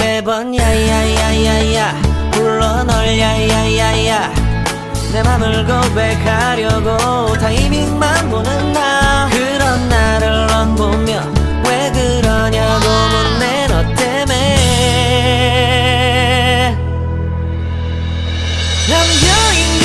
매번 야야야야야 불러 널 야야야야. 내 맘을 고백하려고 타이밍만 보는 나. 그런 나를 넌 보며 왜 그러냐고 묻네 너 때문에. 남녀인